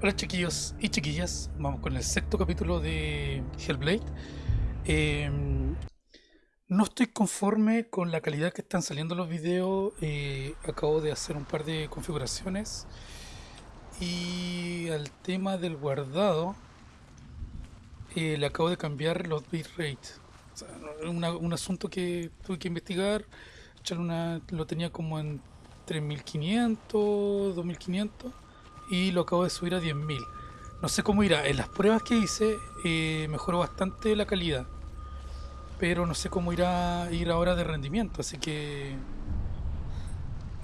Hola chiquillos y chiquillas, vamos con el sexto capítulo de Hellblade. Eh, no estoy conforme con la calidad que están saliendo los videos, eh, acabo de hacer un par de configuraciones. Y al tema del guardado eh, le acabo de cambiar los bitrate. O un asunto que tuve que investigar, una, lo tenía como en 3500, 2500 y lo acabo de subir a 10.000. No sé cómo irá. En las pruebas que hice eh, mejoró bastante la calidad. Pero no sé cómo irá ir ahora de rendimiento. Así que...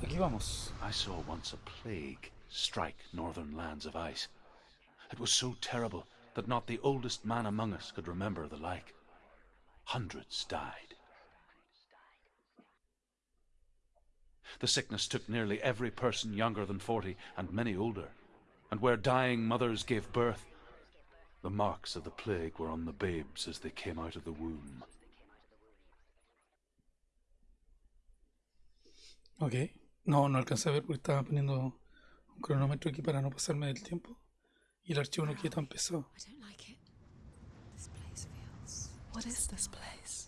Aquí vamos. I saw once a plague strike northern lands of ice. It was so terrible that not the oldest man among us could remember the like. Hundreds died. The sickness took nearly every person younger than forty, and many older. And where dying mothers gave birth, the marks of the plague were on the babes as they came out of the womb. Ok. No, no alcancé a ver porque estaba poniendo un cronómetro aquí para no pasarme del tiempo. Y el archivo no queda tan pesado. I don't like it. This place feels. What is this place? This place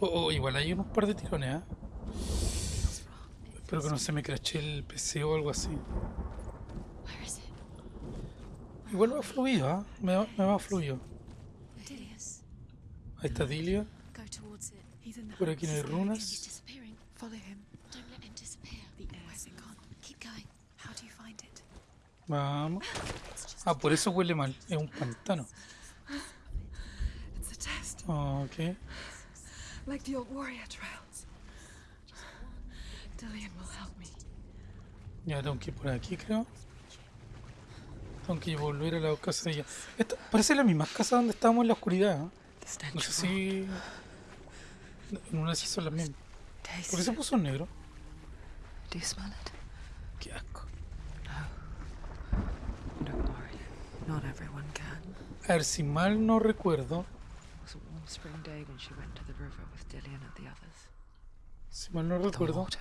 Oh, oh, igual hay unos par de tirones, ¿ah? It Espero que no se me crache el PC o algo así. Igual va fluido, ¿ah? Me, va- me va fluido. Ahí está Dilia. Por aquí no hay runas. Vamos. Ah, por eso huele mal. Es un pantano. Ok. Like the old warrior trials. Dillian will help me. Ya tengo que ir por aquí, creo. Tengo que volver a la casa de ella. Esta parece la misma casa donde estábamos en la oscuridad. ¿eh? No sé si. En una de esas son las mismas. ¿Por qué se puso negro? Do you smell it? Qué asco. Can. A ver, si mal no recuerdo. It was a warm spring day when she went to the river with Dillian and the others. Si mal no The recuerdo. water.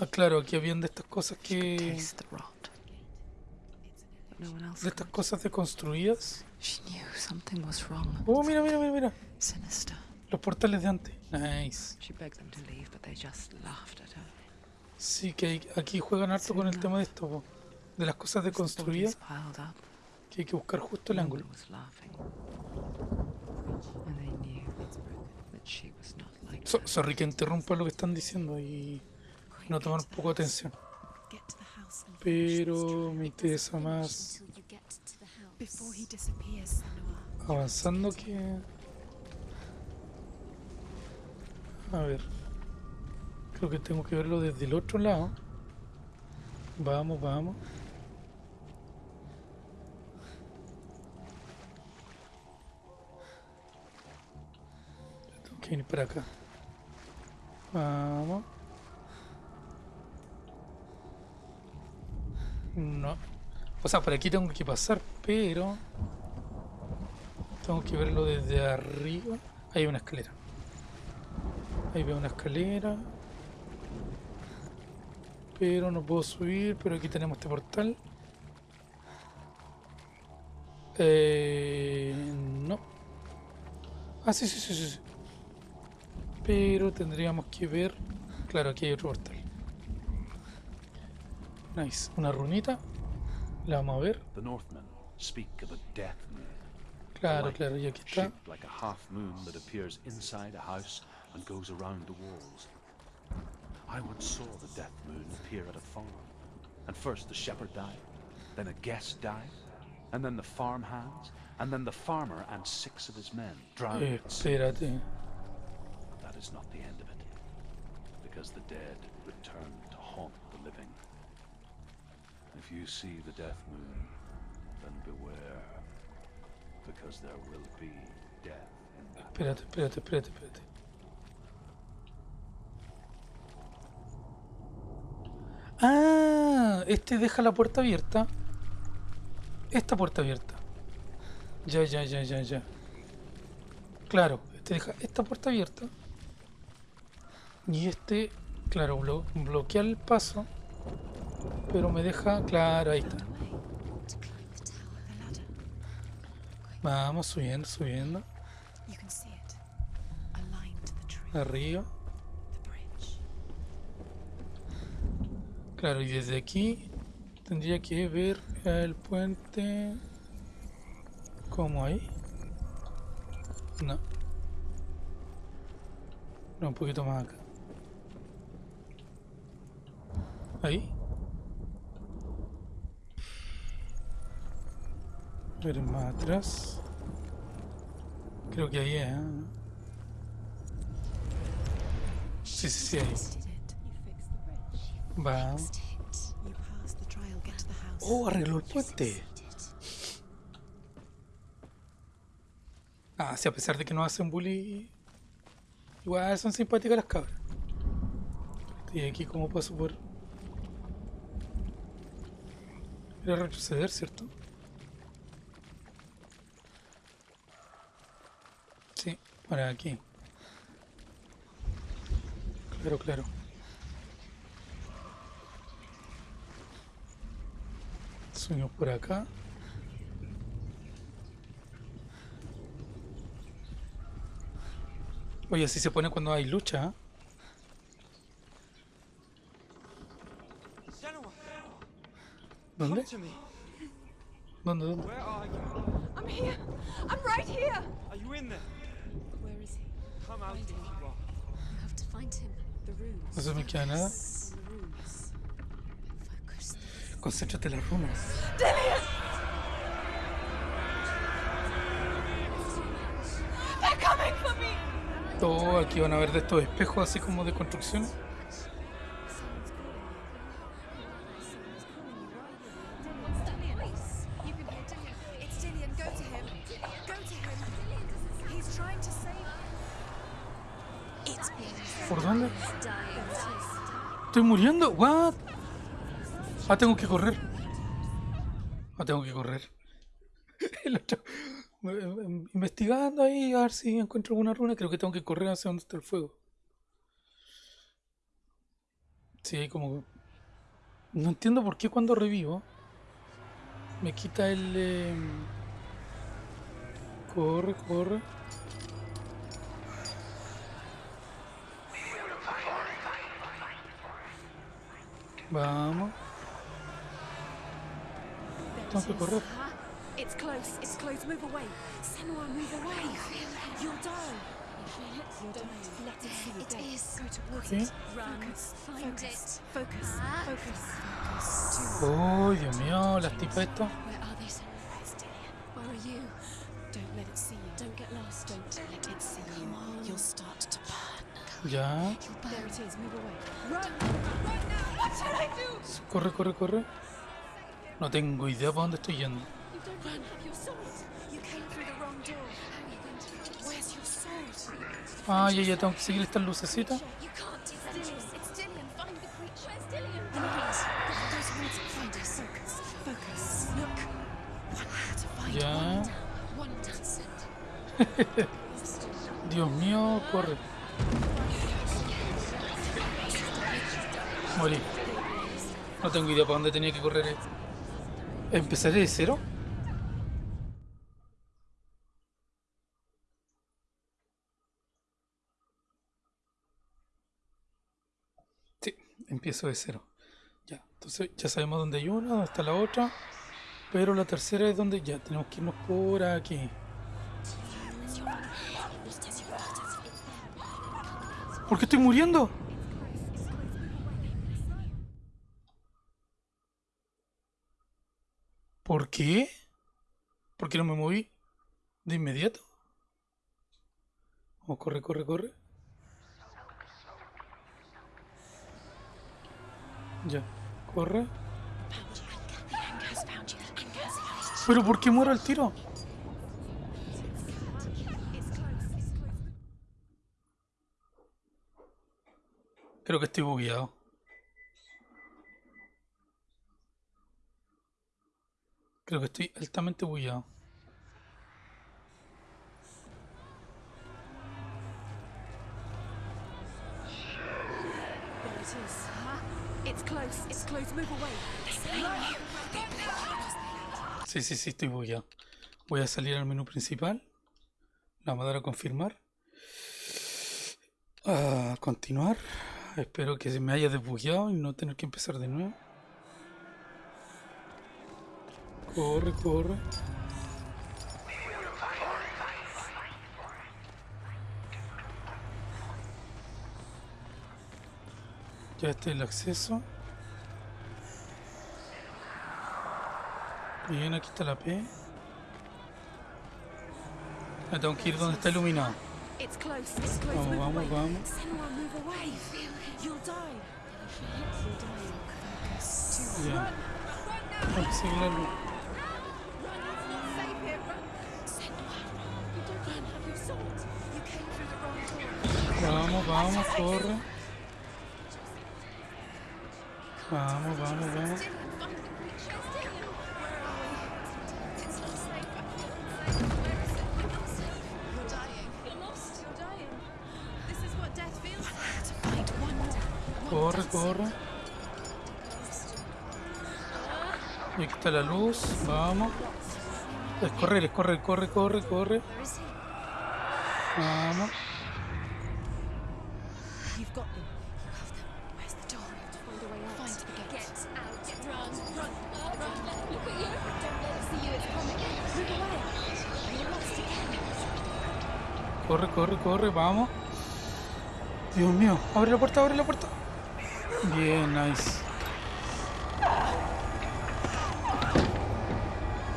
Ah, claro, aquí habían de estas cosas que. Taste the rot. But no one else De estas cosas deconstruidas. She knew something was wrong. Oh, mira, mira, mira, mira. Sinister. Los portales de antes. Nice. She begged them to leave, but they just laughed at her. Sí, que aquí juegan harto con el tema de esto, po. de las cosas deconstruidas, que hay que buscar justo el ángulo. So- sorry que interrumpa lo que están diciendo y no tomar un poco de atención. Pero me interesa más avanzando que... A ver. Creo que tengo que verlo desde el otro lado. Vamos, vamos. Que venir para acá. Vamos. No. O sea, por aquí tengo que pasar, pero... Tengo que verlo desde arriba. Ahí hay una escalera. Ahí veo una escalera. Pero no puedo subir, pero aquí tenemos este portal. Eh, no. Ah, sí, sí, sí, sí. Pero tendríamos que ver... Claro, aquí hay otro portal. Nice. Una runita. La vamos a ver. The Northmen speak of a death moon. Claro, claro, y aquí está. shaped like a half moon that appears inside a house and goes around the walls. I once saw the death moon appear at a farm. And first the shepherd died, then a guest died, and then the farm hands, and then the farmer and six of his men drowned. Espérate. But is not the end of it, because the dead return to haunt the living. If you see the death moon, then beware, because there will be death in. Espérate, espérate, espérate, espérate. Ah, este deja la puerta abierta. Esta puerta abierta. Ya, ya, ya, ya, ya. Claro, este deja esta puerta abierta. Y este, claro, blo- bloquea el paso Pero me deja... Claro, ahí está. Vamos subiendo, subiendo. Arriba. Claro, y desde aquí tendría que ver el puente. ¿Cómo ahí? No. No, un poquito más acá. Ahí. Ver más atrás. Creo que ahí es. ¿eh? Sí, sí, sí, ahí. House. Oh, arregló el puente. Ah, sí, a pesar de que no hacen bully, igual son simpáticas las cabras. Y aquí como paso por... Era retroceder, ¿cierto? Sí, para aquí. Claro, claro. Subimos por acá. Oye, así se pone cuando hay lucha. ¿eh? Senua, ¿Dónde? ¿Dónde? ¿Dónde? Where are you? I'm here. I'm right here. Are you in there? Where is he? Come out if you are. You have to find him. The runes. No se me queda nada. Concéntrate en las runas. They're coming for me. Todo aquí van a ver de estos espejos así como de construcción. ¿Por dónde? Estoy muriendo. What? Ah, tengo que correr. Ah, tengo que correr. Eh, investigando ahí a ver si encuentro alguna runa. Creo que tengo que correr hacia donde está el fuego. Sí, como. No entiendo por qué cuando revivo me quita el. eh, Corre, corre. Vamos. Tengo que correr. It's close. It's close. Move away. Senua, move away. You'll die. You're dying. Let it see you It dead. is. Go towards ¿Qué? it. Run. Focus. Find Focus. it. Focus. Ah. Focus. Oh, Dios mío, las tipas. Where are they, Senua? Where's Dillian? Where are you? Don't let it see you. Don't get lost. Don't let it see you. You'll start to burn. Ya. Corre, corre, corre. No tengo idea para dónde estoy yendo. Ah, ya, ya tengo que seguir estas lucecitas. You can't. It's Dillian. Morí. No tengo idea para dónde tenía que correr. ¿Empezaré de cero? Sí, empiezo de cero. Ya, entonces ya sabemos dónde hay una, dónde está la otra. Pero la tercera es donde ya tenemos que irnos por aquí. ¿Por qué estoy muriendo? ¿Por qué? ¿Por qué no me moví de inmediato? Vamos, corre, corre, corre. Ya, corre. ¿Pero por qué muero al tiro? Creo que estoy bugueado. Creo que estoy altamente away. Sí, sí, sí, estoy bugueado. Voy a salir al menú principal. La vamos a dar a confirmar. A continuar. Espero que se me haya desbugueado y no tener que empezar de nuevo. Corre, corre. Ya está el acceso. Bien, aquí está la P. Me tengo que ir donde está iluminado. Vamos, vamos, vamos. Bien. Sigue la luz. Vamos, corre. Vamos, vamos, vamos. Corre, corre. Aquí está la luz. Vamos. Es correr, es correr, corre, corre, corre. Vamos. Corre, vamos. Dios mío, abre la puerta, abre la puerta. Bien, nice.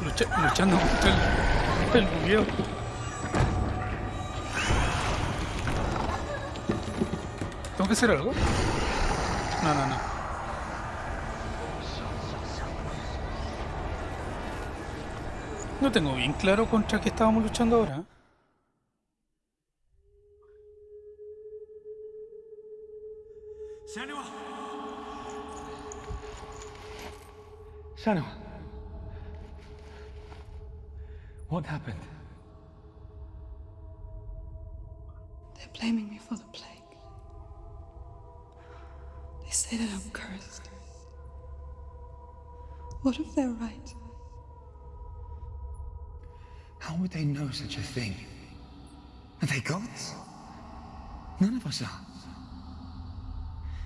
Lucha- luchando contra el, el bugueo. ¿Tengo que hacer algo? No, no, no. No tengo bien claro contra qué estábamos luchando ahora. Senua. What happened? They're blaming me for the plague. They say that I'm cursed. What if they're right? How would they know such a thing? Are they gods? None of us are.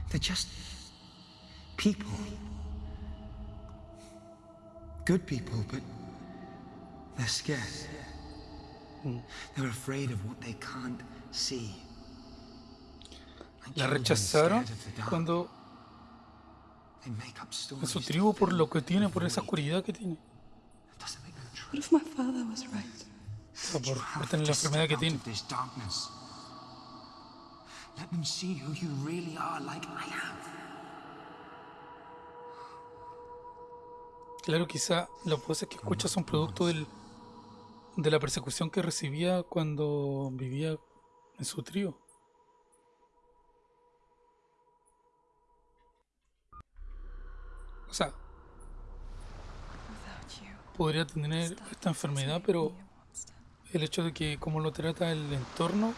They're just people. Good people, but they're scared. They're afraid of what they can't see. La rechazaron scared of the dark. cuando They make up en stories su tribu por lo que tiene, por esa oscuridad que tiene. That doesn't make them true. What if my father was right? O por, por have tener to la enfermedad que tiene. of this darkness. Let them see who you really are, like I have. Claro, quizá las voces que escucha son producto del, de la persecución que recibía cuando vivía en su trío. O sea, podría tener esta enfermedad, pero el hecho de que como lo trata el entorno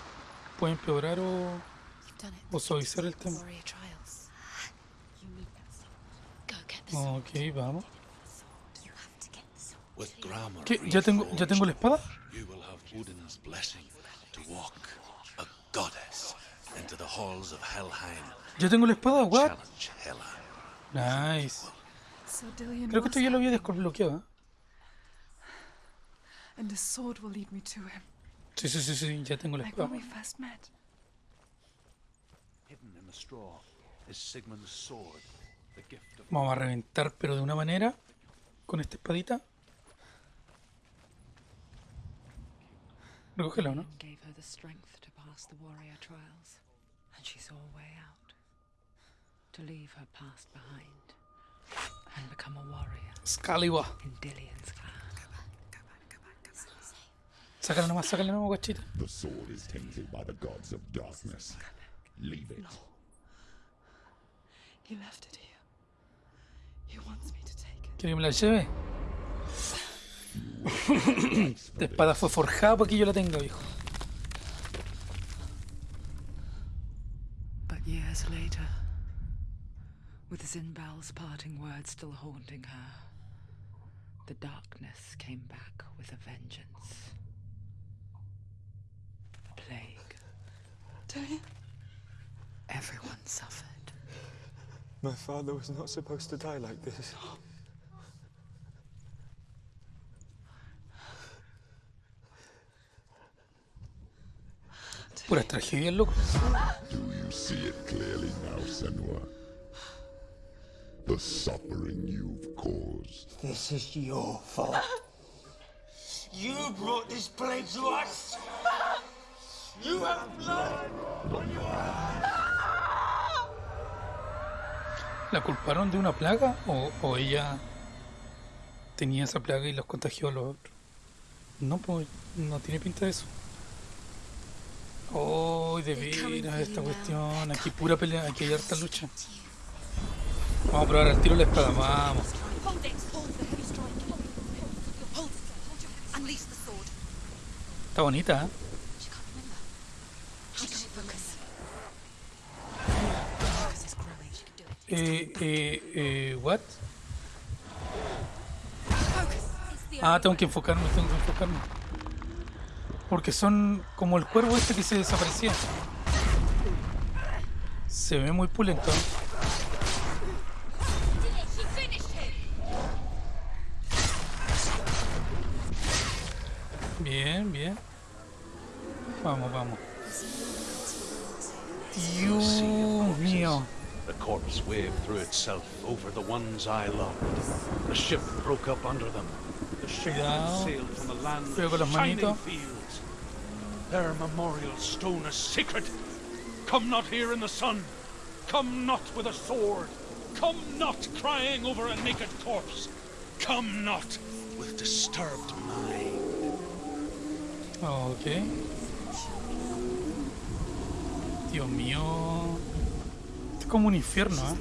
puede empeorar o, o suavizar el tema. Warrior trials. ¿Qué? ¿Ya tengo, ¿Ya tengo la espada? you will have Odin's blessing to walk a goddess into the halls of Helheim. ¿Ya tengo la espada? ¿What? Nice. Creo que esto ya lo había desbloqueado. ¿eh? and the sword will lead me to him, Sí, sí, sí, sí, ya tengo la espada. we first met. Hidden in the straw is Sigmund's sword, the gift of Vamos a reventar, pero de una manera, con esta espadita. Recógela, ¿no? Gave her the strength to pass the warrior trials, and she saw a way out. To leave her past behind and become a warrior Excalibur. in Dillion's clan. Sácala nomás, sácala nomás, guachita. The sword is tainted by the gods of darkness. Leave it. No. He left it here. He wants me to take it. ¿Quiere que me la lleve? Esta espada fue forjada para que yo la tenga, viejo. But years later, with Zinbal's parting words still haunting her. The darkness came back with a vengeance. Plague. Don't Everyone suffered. My father was not supposed to die like this. Puras tragedias, loco. Do you see it clearly now, Senua? The suffering you've caused. This is your fault. You brought this plague to us. You have blood on your ¿La culparon de una plaga o, o ella tenía esa plaga y los contagió a los otros? No, pues no tiene pinta de eso. Oh, de veras esta cuestión. Aquí pura pelea, aquí hay harta lucha. Vamos a probar al tiro la espada, vamos. Está bonita, ¿eh? Eh, eh, eh, what? Ah, tengo que enfocarme, tengo que enfocarme. Porque son como el cuervo este que se desaparecía. Se ve muy pulento. Bien, bien. Vamos, vamos. Dios mío. The corpse waved through itself over the ones I loved. The ship broke up under them. The ship sailed from the land of shining fields. Their memorial stone is sacred. Come not here in the sun. Come not with a sword. Come not crying over a naked corpse. Come not with disturbed mind. Ok. Dios mío. Es como un infierno, ¿eh?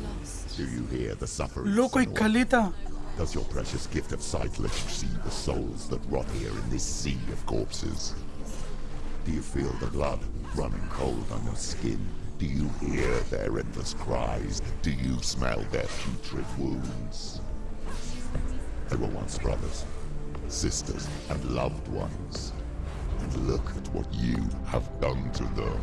Do you hear the suffering? Loco, hay Senua? caleta. Does your precious gift of sight let you see the souls that rot here in this sea of corpses? Do you feel the blood running cold on your skin? Do you hear their endless cries? Do you smell their putrid wounds? They were once brothers, sisters, and loved ones. And look at what you have done to them.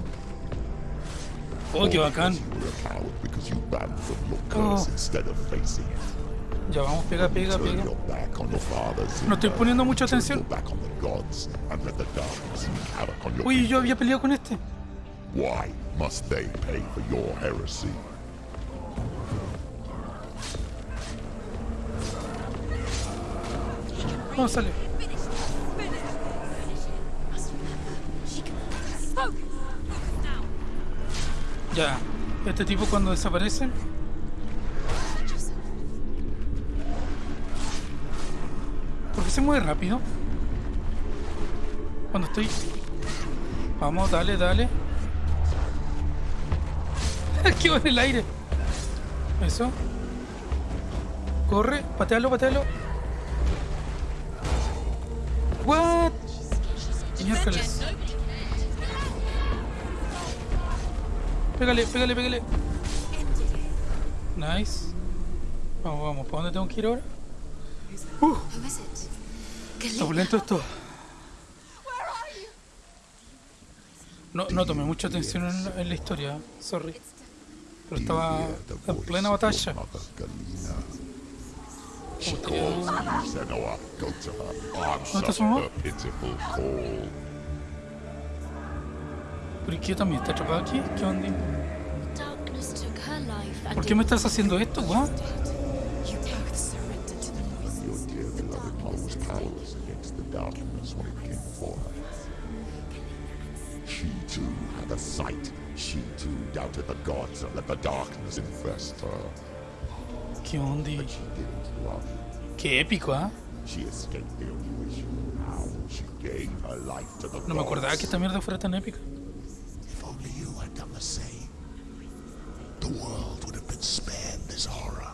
Oh, All bacán. because You were a coward because you ran from your curse Oh. instead of facing it. Ya vamos, pega, pega, pega. No estoy poniendo mucha atención. Uy, yo había peleado con este. Why must. Focus. Focus now. Ya. Este tipo cuando desaparece. Se mueve rápido? Cuando estoy... Vamos, dale, dale. Quedó en el aire. Eso. Corre, patealo, patealo. What? Miércoles. Pégale, pégale, pégale. Nice. Vamos, vamos. ¿Para dónde tengo que ir ahora? Uh? Está lento esto. No, no tomé mucha atención en, la- en la historia, sorry. Pero estaba en plena batalla. her. está su mamá? her pitiful call. ¿Por qué también está atrapado aquí? ¿Qué onda? ¿Por qué me estás haciendo esto, what? A sight. She too doubted the gods and let the darkness infest her. ¿Qué onda? But she didn't love. Qué épico, ¿ah? She escaped the intuition. How she gave her life to the No me acordaba que gods. esta mierda fuera tan épica. If only you had done the same, the world would have been spared this horror.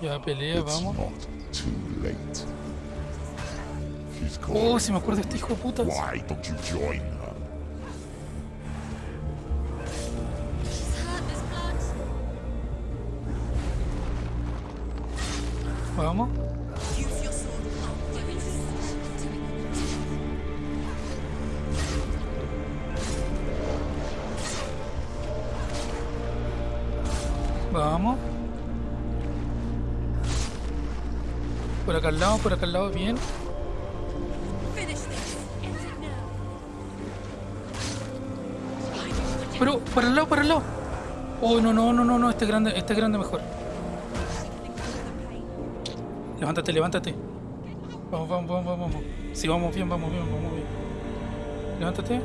Ya pelea, It's vamos. not too late. She's Oh, si me acuerdo de este hijo de puta. Why don't you join her? It. Vamos. Por acá al lado, por acá al lado, bien. Pero, para el lado, para el lado. Oh, no, no, no, no, no, este grande, este grande mejor. Levántate, levántate. Vamos, vamos, vamos, vamos. Sí, vamos bien, vamos bien, vamos bien. Levántate.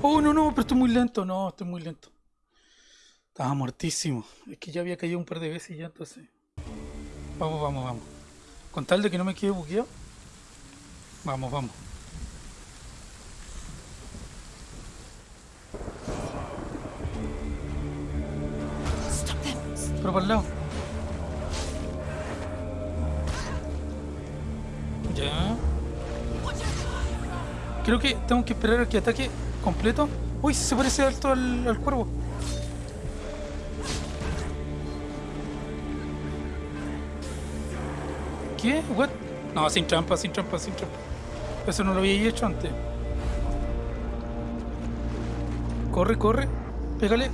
Oh, no, no, pero estoy muy lento, no, estoy muy lento. Estaba muertísimo. Es que ya había caído un par de veces ya, entonces. Vamos, vamos, vamos. Con tal de que no me quede bugueado. Vamos, vamos. Pero para el lado. Ya. Creo que tengo que esperar a que ataque completo. Uy, se parece alto al, al cuervo. ¿Qué? What? No, sin trampa, sin trampa, sin trampa. Eso no lo había hecho antes. Corre, corre. Pégale.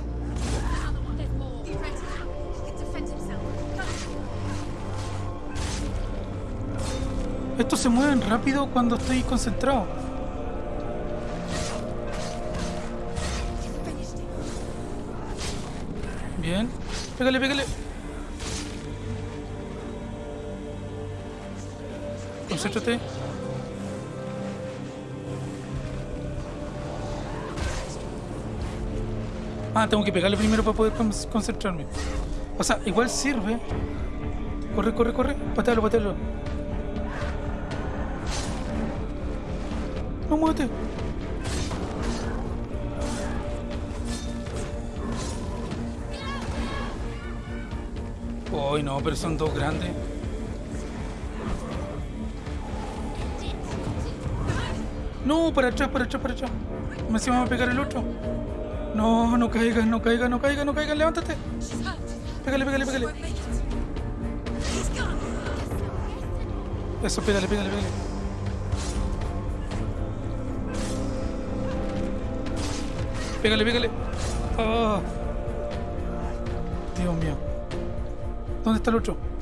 Estos se mueven rápido cuando estoy concentrado. Bien. Pégale, pégale. Concéntrate. Ah, tengo que pegarle primero para poder con- concentrarme. O sea, igual sirve. Corre, corre, corre. Patealo, patealo. No muévete. Uy, no, pero son dos grandes. No, para atrás, para atrás, para atrás. Me encima va a pegar el otro. No, no caigas, no caigas, no caigas, no caigas, levántate. Pégale, pégale, pégale. Eso, pégale, pégale, pégale. Pégale, pégale. Ah. Dios mío. ¿Dónde está el otro?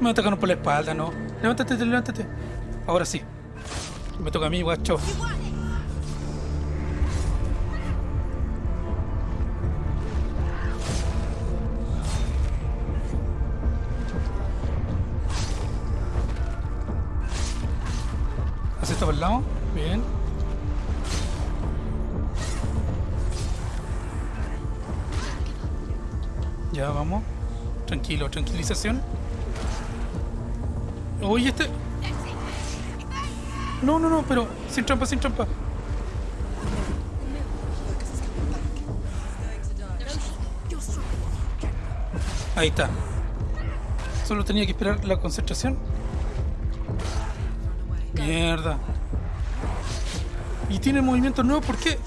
Me atacaron por la espalda, ¿no? Levántate, levántate. Ahora sí. Me toca a mí, guacho. ¿Haces esto por el lado? Bien. Ya vamos. Tranquilo, tranquilización. Oye, este. No, no, no, pero sin trampa, sin trampa. Ahí está. Solo tenía que esperar la concentración. Mierda. Y tiene movimiento nuevo, ¿por qué?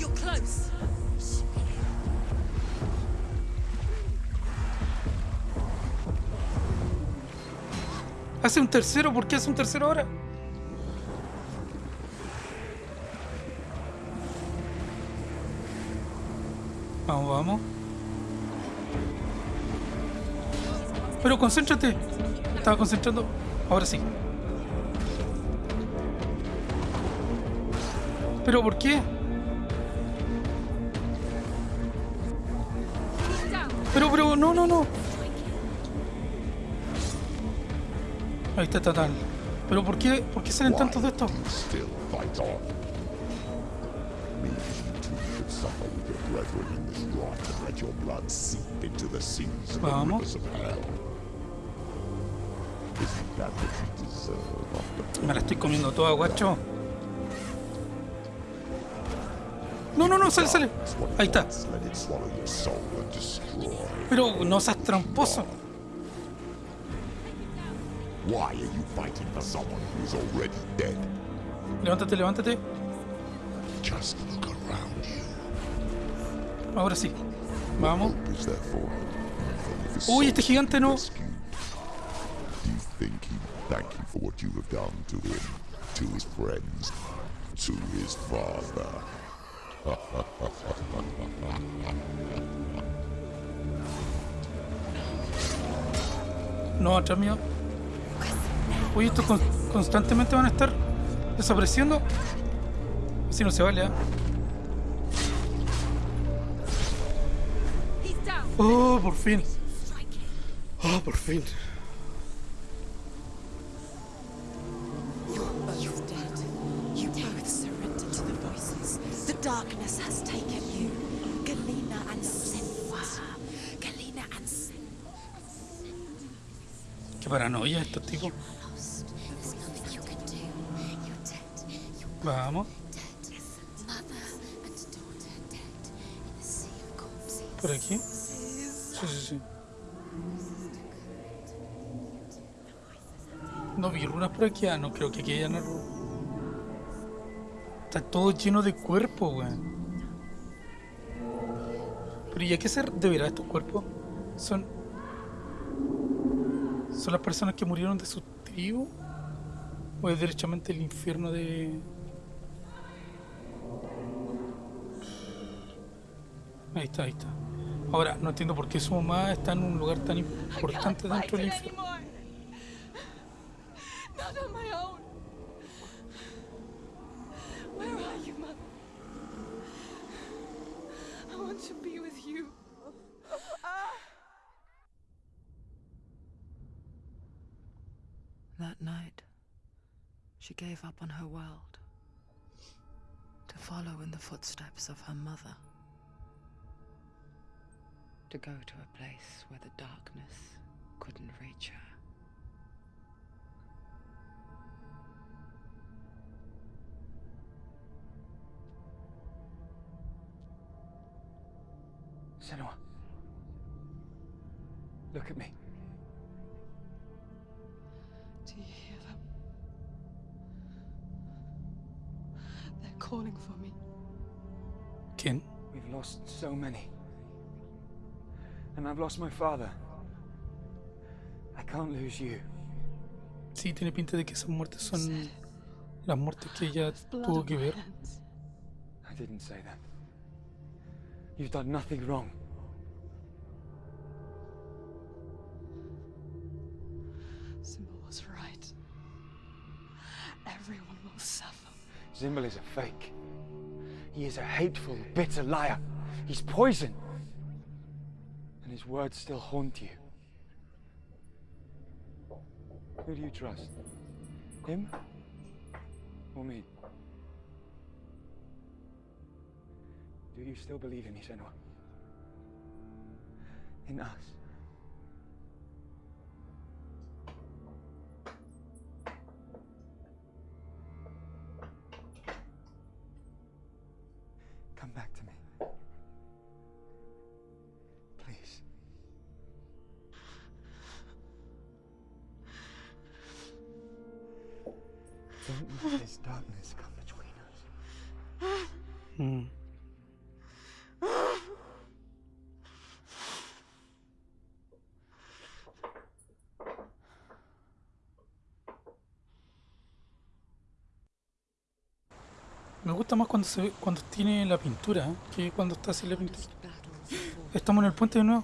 Hace un tercero, ¿por qué hace un tercero ahora? Vamos, vamos. Pero concéntrate. Estaba concentrando. Ahora sí. ¿Pero por qué? Pero, pero, no, no, no. Ahí está total. ¿Pero por qué, por qué salen tantos de estos? Vamos. Me la estoy comiendo toda, guacho. No, no, no, sale, sale. Ahí está. Pero no seas tramposo. Why are you fighting for someone who is already dead? Levántate, levántate. Just look around you. Ahora sí. Vamos. Hope is there for him, even if his Uy, este gigante no. Do you think he'd thank you for what you have done to him, to his friends, to his father? No, atrás mío. Uy, estos con- constantemente van a estar desapareciendo. Así no se vale, down. Oh, por fin. Oh, por fin. You're both dead. You corpses. Por aquí. Sí, sí, sí. No vi runas por aquí. Ah, no creo que aquí haya una runa. Está todo lleno de cuerpos, weón. Pero ¿y a qué se deberá estos cuerpos? Son. ¿Son las personas que murieron de su tribu? ¿O es derechamente el infierno de.? Ahí está, ahí está. Ahora, no entiendo por qué su mamá está en un lugar tan importante dentro del infierno. Not on my own. Where are you, Mother? I want to be with you. That night, she gave up on her world to follow in the footsteps of her mother. To go to a place where the darkness couldn't reach her. Senua. Look at me. Do you hear them? They're calling for me. ¿Quién? We've lost so many. And I've lost my father. I can't lose you. Sí, tiene pinta de que esas muertes son las muertes que ella tuvo que ver. I didn't say that. You've done nothing wrong. Simba was right. Everyone will suffer. Zimbel is a fake. He is a hateful, bitter liar. He's poison. His words still haunt you. Who do you trust? Him? Or me? Do you still believe in me, Senua? In us? Me gusta más cuando se ve, cuando tiene la pintura ¿eh? que cuando está sin la pintura. Estamos en el puente de nuevo.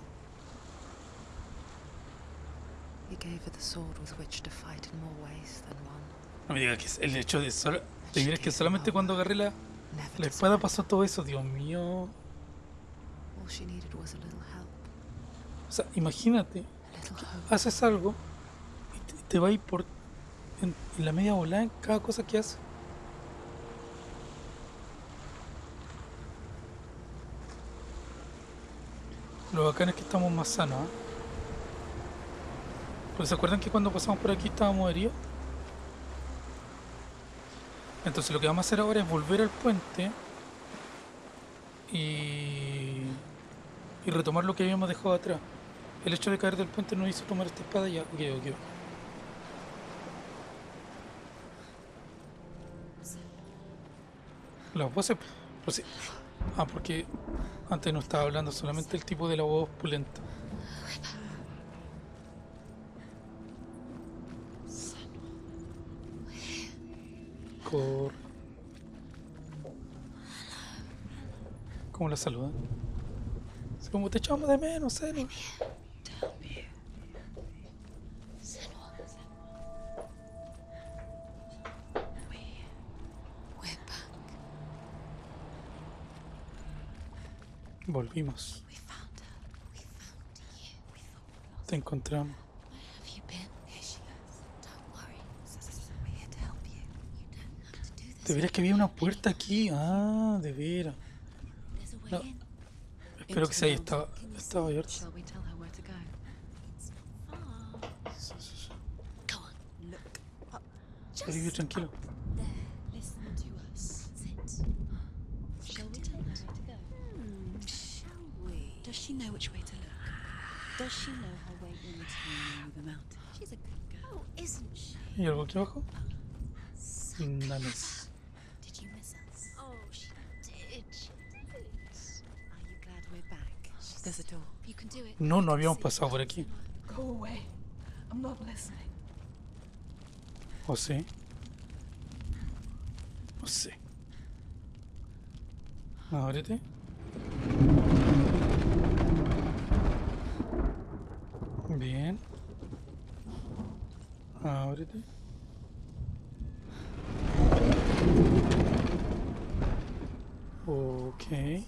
He gave her the sword with which to fight in more ways than one. No me digas que es el hecho de solo. Te que solamente cuando agarré la, la espada pasó todo eso, Dios mío. O sea, imagínate, haces algo y te, te va a ir por en, en la media volada en cada cosa que haces. Lo bacán es que estamos más sanos. Porque se acuerdan que cuando pasamos por aquí estábamos heridos. Entonces lo que vamos a hacer ahora es volver al puente y, y retomar lo que habíamos dejado atrás. El hecho de caer del puente nos hizo tomar esta espada y ya. Ok, ok. Las voces. pues sí. Ah, porque antes no estaba hablando solamente el tipo de la voz pulenta. Cor. ¿Cómo la saludan? Es como te echamos de menos, Zeno. To do this. De veras que había una puerta aquí. Ah, de veras. No. Espero que se haya estado, estaba abierto. We Does she know her way into the mountain? She's a good girl, isn't she? ¿Y algo aquí abajo? Nanes. Did you miss us? Oh, she did. She did. Are you glad we're back? There's a door. You can do it. No, no habíamos pasado por aquí. Go away. I'm not listening. Oh, ¿O sí? No oh, sé. Ábrete. Ah, Bien. Ábrete. Ok.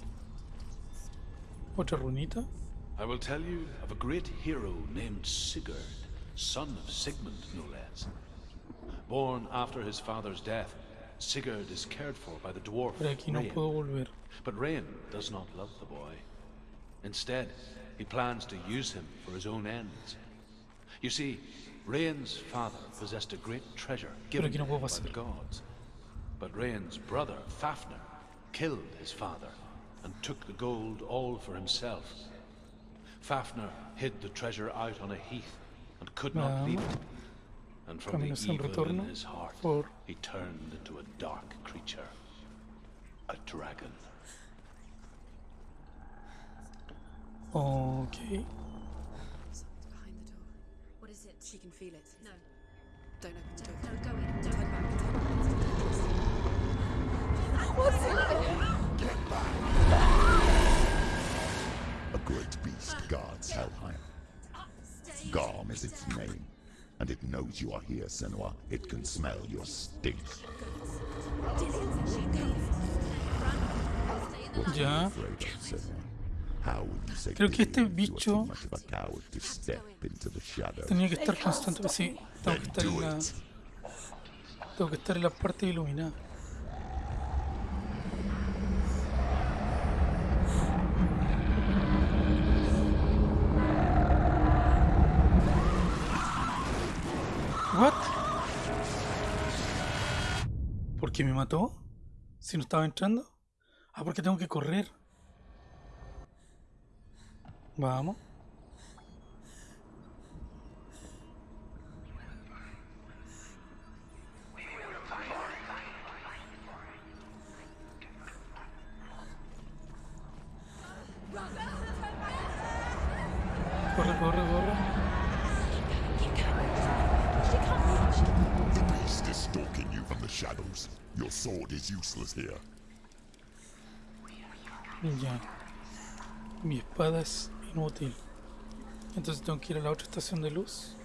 Otra runita. I will tell you of a great hero named Sigurd, son of Sigmund, no less. Born after his father's death, Sigurd is cared for by the dwarf Pero aquí no Rain. puedo volver. But Rain does not love the boy. Instead, he plans to use him for his own ends. You see, Rain's father possessed a great treasure given to him by the gods. But Rain's brother, Fafnir, killed his father and took the gold all for himself. Fafnir hid the treasure out on a heath and could not leave it. And from the evil in his heart, he turned into a dark creature. A dragon. Ok. Behind the door. What is it? She can feel it. No. Don't open the door. No, go in. Don't Turn back. Turn A great beast guards Helheim. Garm is its name, and it knows you are here, Senua. It can smell your stink. What Creo que este bicho tenía que estar constante. Sí, tengo que estar en la. Tengo que estar en la parte iluminada. What? ¿Por qué me mató? Si no estaba entrando. Ah, porque tengo que correr. Vamos. Corre, stalking shadows. Useless. Ya. Mi espada es inútil. Entonces tengo que ir a la otra estación de luz.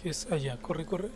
Que es allá. Corre, corre.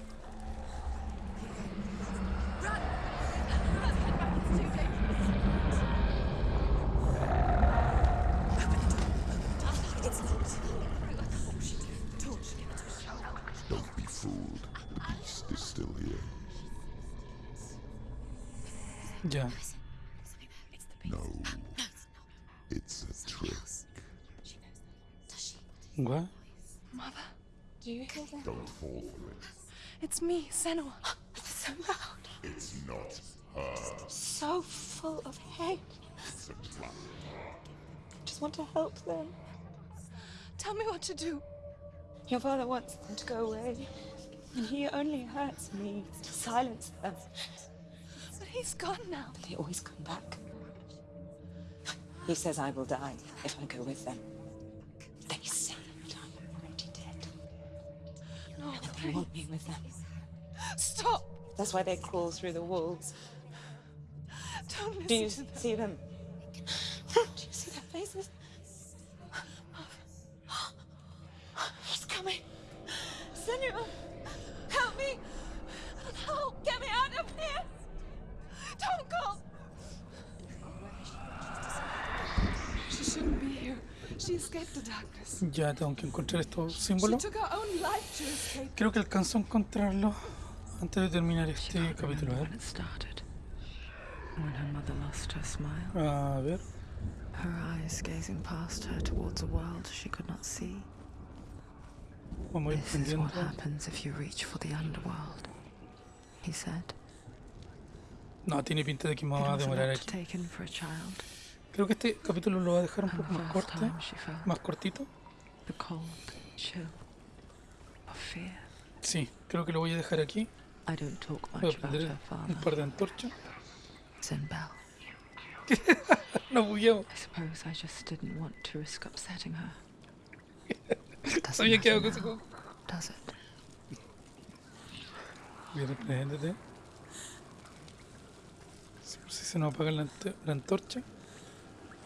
It's me, Senua. so loud. It's not her. So full of hate. It's a trap. I Just want to help them. Tell me what to do. Your father wants them to go away, and he only hurts me to silence them. But he's gone now. They always come back. He says I will die if I go with them. And they want me with them. Stop! That's why they crawl through the walls. Don't listen Do you see them? Ya tengo que encontrar estos símbolos. Creo que alcanzo a encontrarlos antes de terminar este capítulo. A When ver. her mother lost her smile. A ver. Her eyes gazing past her towards a world she could not see. Vamos a ir This is what aprendiendo. happens if you reach for the underworld, he said. No, tiene pinta de que me va a demorar aquí. Creo que este capítulo lo va a dejar un poco más corto. Más cortito. Sí, creo que lo voy a dejar aquí. I don't talk Voy a much about prender her un father, par de antorchas. No bugueamos. I suppose I just didn't want to risk upsetting her. It doesn't Sabía que juego. does it? Bien, por si se nos apaga la, la antorcha.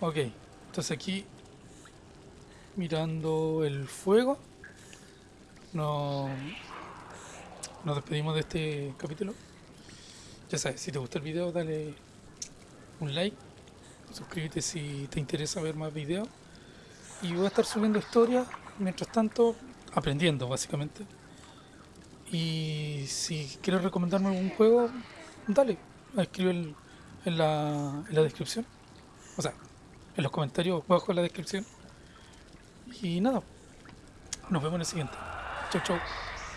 Ok, entonces aquí mirando el fuego. No, nos despedimos de este capítulo. Ya sabes, si te gustó el video, dale un like. Suscríbete si te interesa ver más videos. Y voy a estar subiendo historias, mientras tanto, aprendiendo básicamente. Y si quieres recomendarme algún juego, dale, escribe el- en, la, en la descripción. O sea, en los comentarios bajo en la descripción. Y nada, nos vemos en el siguiente. Chau, chau.